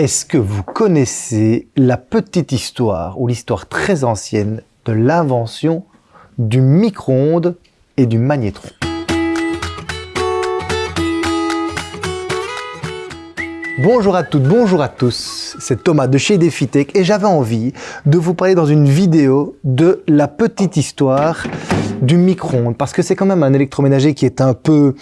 Est-ce que vous connaissez la petite histoire ou l'histoire très ancienne de l'invention du micro-ondes et du magnétron? Bonjour à toutes, bonjour à tous, c'est Thomas de chez DefiTech et j'avais envie de vous parler dans une vidéo de la petite histoire du micro-ondes parce que c'est quand même un électroménager qui est un peu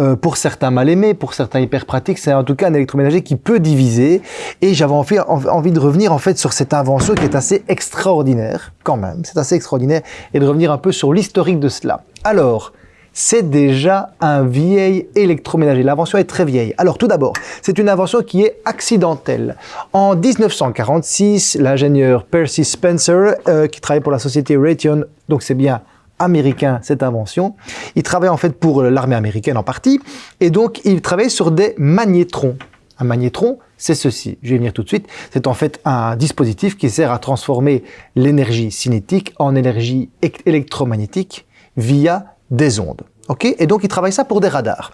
euh, pour certains mal aimés, pour certains hyper pratiques, c'est en tout cas un électroménager qui peut diviser. Et j'avais envie, envie de revenir en fait sur cette invention qui est assez extraordinaire, quand même, c'est assez extraordinaire, et de revenir un peu sur l'historique de cela. Alors, c'est déjà un vieil électroménager. L'invention est très vieille. Alors tout d'abord, c'est une invention qui est accidentelle. En 1946, l'ingénieur Percy Spencer, euh, qui travaille pour la société Raytheon, donc c'est bien américain, cette invention. Il travaille en fait pour l'armée américaine en partie, et donc il travaille sur des magnétrons. Un magnétron, c'est ceci, je vais venir tout de suite, c'est en fait un dispositif qui sert à transformer l'énergie cinétique en énergie électromagnétique via des ondes. Et donc il travaille ça pour des radars.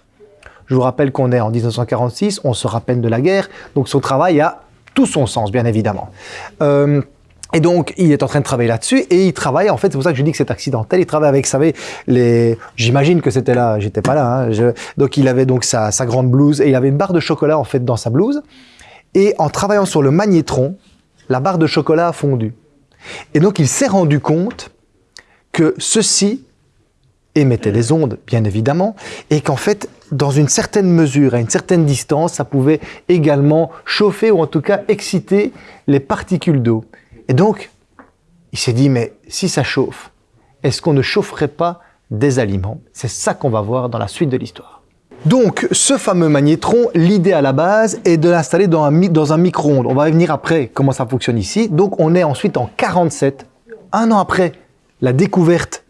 Je vous rappelle qu'on est en 1946, on se rappelle de la guerre, donc son travail a tout son sens, bien évidemment. Euh, et donc, il est en train de travailler là-dessus et il travaille, en fait, c'est pour ça que je dis que c'est accidentel, il travaille avec, vous savez, les... J'imagine que c'était là, j'étais pas là, hein, donc il avait donc sa, sa, grande blouse et il avait une barre de chocolat, en fait, dans sa blouse. Et en travaillant sur le magnétron, la barre de chocolat a fondu. Et donc, il s'est rendu compte que ceci émettait des ondes, bien évidemment, et qu'en fait, dans une certaine mesure, à une certaine distance, ça pouvait également chauffer ou en tout cas exciter les particules d'eau. Et donc, il s'est dit, mais si ça chauffe, est-ce qu'on ne chaufferait pas des aliments? C'est ça qu'on va voir dans la suite de l'histoire. Donc, ce fameux magnétron, l'idée à la base est de l'installer dans un, micro-ondes. On va venir après comment ça fonctionne ici. Donc, on est ensuite en 47, un an après la découverte,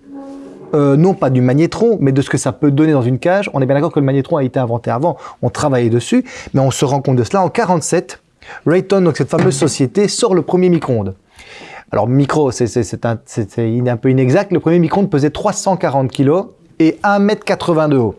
euh, non pas du magnétron, mais de ce que ça peut donner dans une cage. On est bien d'accord que le magnétron a été inventé avant, on travaillait dessus, mais on se rend compte de cela en 47. Rayton, donc cette fameuse société, sort le premier micro-ondes. Alors micro, c'est un, un, peu inexact. Le premier micro-ondes pesait 340 kg et 1m80 de haut.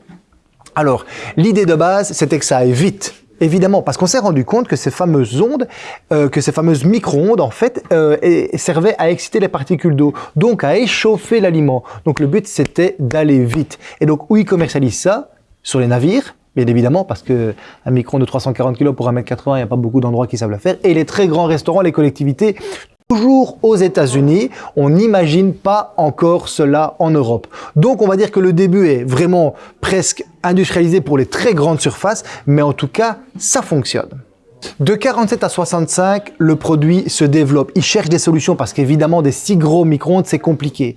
Alors, l'idée de base, c'était que ça aille vite. Évidemment, parce qu'on s'est rendu compte que ces fameuses ondes, euh, que ces fameuses micro-ondes, en fait, euh, servaient à exciter les particules d'eau, donc à échauffer l'aliment. Donc le but, c'était d'aller vite. Et donc, où ils commercialisent ça? Sur les navires, bien évidemment, parce que un micro de 340 kg pour 1m80, il n'y a pas beaucoup d'endroits qui savent le faire. Et les très grands restaurants, les collectivités, Toujours aux États-Unis, on n'imagine pas encore cela en Europe. Donc on va dire que le début est vraiment presque industrialisé pour les très grandes surfaces, mais en tout cas, ça fonctionne. De 47 à 65, le produit se développe. Il cherche des solutions parce qu'évidemment, des si gros micro-ondes, c'est compliqué.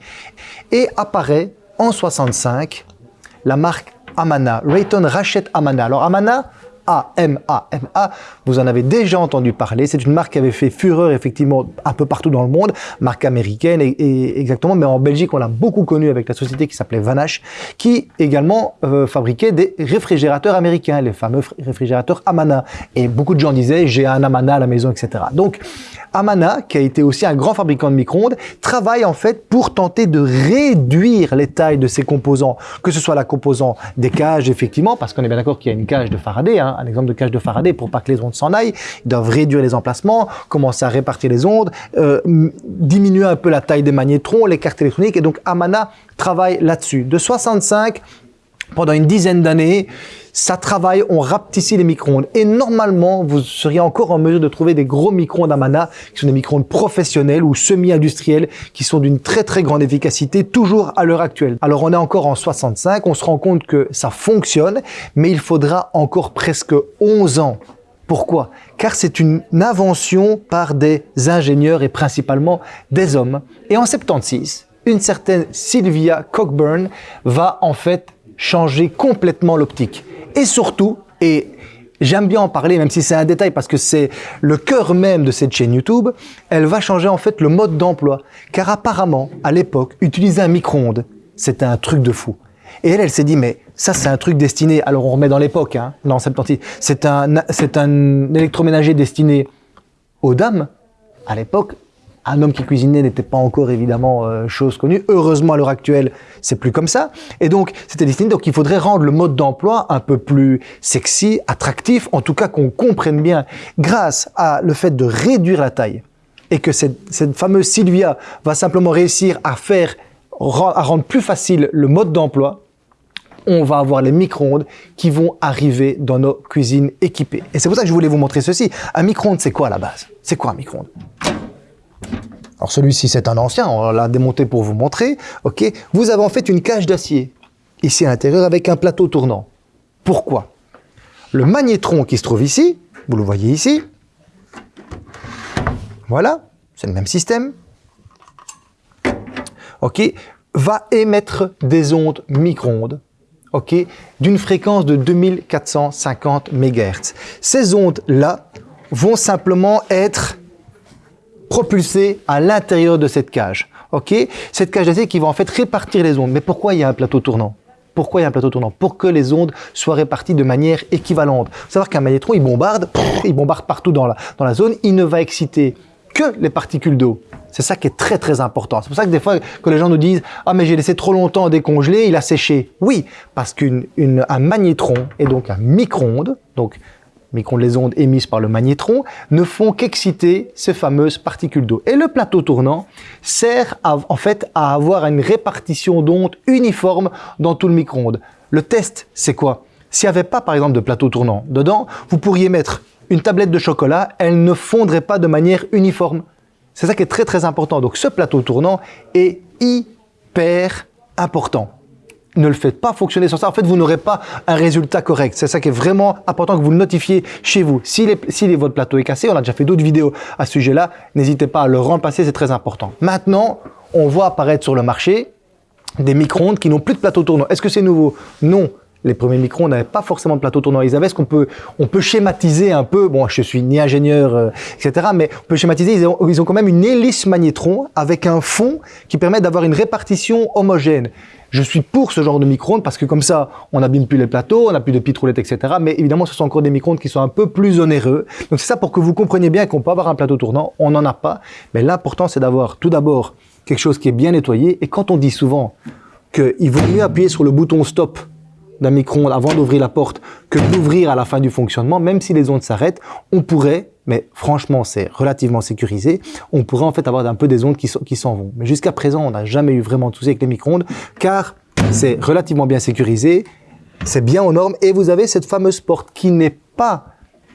Et apparaît en 65 la marque Amana. Rayton rachète Amana. Alors Amana, a-M-A-M-A. Vous en avez déjà entendu parler. C'est une marque qui avait fait fureur effectivement un peu partout dans le monde, marque américaine et, exactement, mais en Belgique on l'a beaucoup connue avec la société qui s'appelait Vanache, qui également euh, fabriquait des réfrigérateurs américains, les fameux réfrigérateurs Amana. Et beaucoup de gens disaient j'ai un Amana à la maison, etc. Donc Amana, qui a été aussi un grand fabricant de micro-ondes, travaille en fait pour tenter de réduire les tailles de ses composants, que ce soit la composant des cages, effectivement, parce qu'on est bien d'accord qu'il y a une cage de Faraday, hein, un exemple de cage de Faraday, pour pas que les ondes s'en aillent, ils doivent réduire les emplacements, commencer à répartir les ondes, euh, diminuer un peu la taille des magnétrons, les cartes électroniques, et donc Amana travaille là-dessus. De 65 pendant une dizaine d'années, ça travaille, on rapetissait les micro-ondes. Et normalement, vous seriez encore en mesure de trouver des gros micro-ondes Amana, qui sont des micro-ondes professionnels ou semi-industriels, qui sont d'une très très grande efficacité, toujours à l'heure actuelle. Alors on est encore en 65, on se rend compte que ça fonctionne, mais il faudra encore presque 11 ans pourquoi? Car c'est une invention par des ingénieurs et principalement des hommes. Et en 76, une certaine Sylvia Cockburn va en fait changer complètement l'optique. Et surtout, et j'aime bien en parler, même si c'est un détail, parce que c'est le cœur même de cette chaîne YouTube, elle va changer en fait le mode d'emploi. Car apparemment, à l'époque, utiliser un micro-ondes, c'était un truc de fou. Et elle, elle s'est dit, mais ça, c'est un truc destiné, alors on remet dans l'époque, hein, non, 76, c'est un, c'est un électroménager destiné aux dames. À l'époque, un homme qui cuisinait n'était pas encore évidemment euh, chose connue. Heureusement, à l'heure actuelle, c'est plus comme ça. Et donc, c'était destiné. Donc, il faudrait rendre le mode d'emploi un peu plus sexy, attractif, en tout cas qu'on comprenne bien, grâce à le fait de réduire la taille et que cette, fameuse Sylvia va simplement réussir à faire, à rendre plus facile le mode d'emploi, on va avoir les micro-ondes qui vont arriver dans nos cuisines équipées. Et c'est pour ça que je voulais vous montrer ceci. Un micro-ondes, c'est quoi à la base? C'est quoi un micro-ondes? Alors celui-ci, c'est un ancien, on l'a démonté pour vous montrer. Ok, Vous avez en fait une cage d'acier, ici à l'intérieur, avec un plateau tournant. Pourquoi? Le magnétron qui se trouve ici, vous le voyez ici, voilà, c'est le même système, ok, va émettre des ondes micro-ondes ok, d'une fréquence de 2450 MHz. Ces ondes-là vont simplement être propulsées à l'intérieur de cette cage. ok? Cette cage d'acier qui va en fait répartir les ondes. Mais pourquoi il y a un plateau tournant? Pourquoi il y a un plateau tournant? Pour que les ondes soient réparties de manière équivalente. Faut savoir qu'un magnétron, il bombarde, il bombarde partout dans la, dans la zone, il ne va exciter que les particules d'eau. C'est ça qui est très très important. C'est pour ça que des fois, que les gens nous disent « Ah mais j'ai laissé trop longtemps décongeler, il a séché ». Oui, parce qu'un magnétron et donc un micro-ondes, donc micro les ondes émises par le magnétron, ne font qu'exciter ces fameuses particules d'eau. Et le plateau tournant sert en fait à avoir une répartition d'ondes uniforme dans tout le micro-ondes. Le test, c'est quoi? S'il n'y avait pas par exemple de plateau tournant dedans, vous pourriez mettre une tablette de chocolat, elle ne fondrait pas de manière uniforme. C'est ça qui est très très important. Donc ce plateau tournant est hyper important. Ne le faites pas fonctionner sans ça. En fait, vous n'aurez pas un résultat correct. C'est ça qui est vraiment important que vous le notifiez chez vous. Si, votre plateau est cassé, on a déjà fait d'autres vidéos à ce sujet-là, n'hésitez pas à le remplacer, c'est très important. Maintenant, on voit apparaître sur le marché des micro-ondes qui n'ont plus de plateau tournant. Est-ce que c'est nouveau? Non les premiers micros, on n'avait pas forcément de plateau tournant. Ils avaient ce qu'on peut, on peut schématiser un peu. Bon, je suis ni ingénieur, euh, etc. Mais on peut schématiser. Ils ont quand même une hélice magnétron avec un fond qui permet d'avoir une répartition homogène. Je suis pour ce genre de micro-ondes parce que comme ça, on n'abîme plus les plateaux, on n'a plus de petites roulettes, etc. Mais évidemment, ce sont encore des micro-ondes qui sont un peu plus onéreux. Donc c'est ça pour que vous compreniez bien qu'on peut avoir un plateau tournant. On n'en a pas. Mais l'important, c'est d'avoir tout d'abord quelque chose qui est bien nettoyé. Et quand on dit souvent qu'il vaut mieux appuyer sur le bouton stop d'un micro-ondes avant d'ouvrir la porte que d'ouvrir à la fin du fonctionnement, même si les ondes s'arrêtent, on pourrait, mais franchement c'est relativement sécurisé, on pourrait en fait avoir un peu des ondes qui s'en vont. Mais jusqu'à présent, on n'a jamais eu vraiment de souci avec les micro-ondes, car c'est relativement bien sécurisé, c'est bien aux normes, et vous avez cette fameuse porte qui n'est pas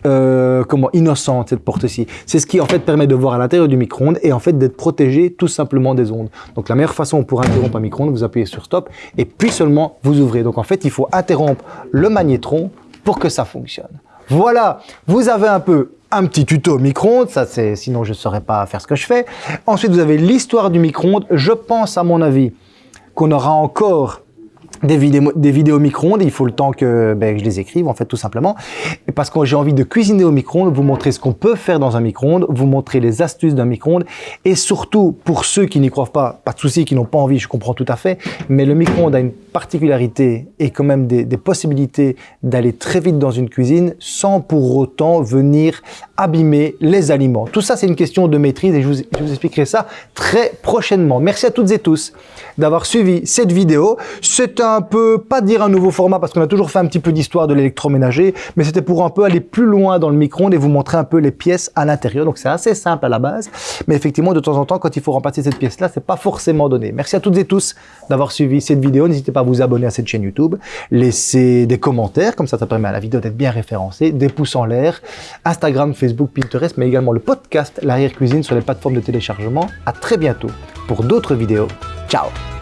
euh, comment innocente cette porte-ci. C'est ce qui en fait permet de voir à l'intérieur du micro-ondes et en fait d'être protégé tout simplement des ondes. Donc la meilleure façon pour interrompre un micro-ondes, vous appuyez sur stop et puis seulement vous ouvrez. Donc en fait, il faut interrompre le magnétron pour que ça fonctionne. Voilà, vous avez un peu un petit tuto micro-ondes, ça c'est sinon je ne saurais pas faire ce que je fais. Ensuite, vous avez l'histoire du micro-ondes. Je pense à mon avis qu'on aura encore des vidéos, des vidéos micro-ondes, il faut le temps que, ben, je les écrive en fait tout simplement. Parce que j'ai envie de cuisiner au micro-ondes, vous montrer ce qu'on peut faire dans un micro-ondes, vous montrer les astuces d'un micro-ondes et surtout pour ceux qui n'y croient pas, pas de souci, qui n'ont pas envie, je comprends tout à fait, mais le micro-ondes a une particularité et quand même des, possibilités d'aller très vite dans une cuisine sans pour autant venir abîmer les aliments. Tout ça c'est une question de maîtrise et je vous, expliquerai ça très prochainement. Merci à toutes et tous d'avoir suivi cette vidéo. C'est peu, pas dire un nouveau format parce qu'on a toujours fait un petit peu d'histoire de l'électroménager, mais c'était pour un peu aller plus loin dans le micro-ondes et vous montrer un peu les pièces à l'intérieur. Donc c'est assez simple à la base, mais effectivement de temps en temps quand il faut remplacer cette pièce-là, c'est pas forcément donné. Merci à toutes et tous d'avoir suivi cette vidéo. N'hésitez pas à vous abonner à cette chaîne YouTube, laisser des commentaires, comme ça ça permet à la vidéo d'être bien référencée, des pouces en l'air, Instagram, Facebook, Pinterest, mais également le podcast L'arrière-cuisine sur les plateformes de téléchargement. À très bientôt pour d'autres vidéos. Ciao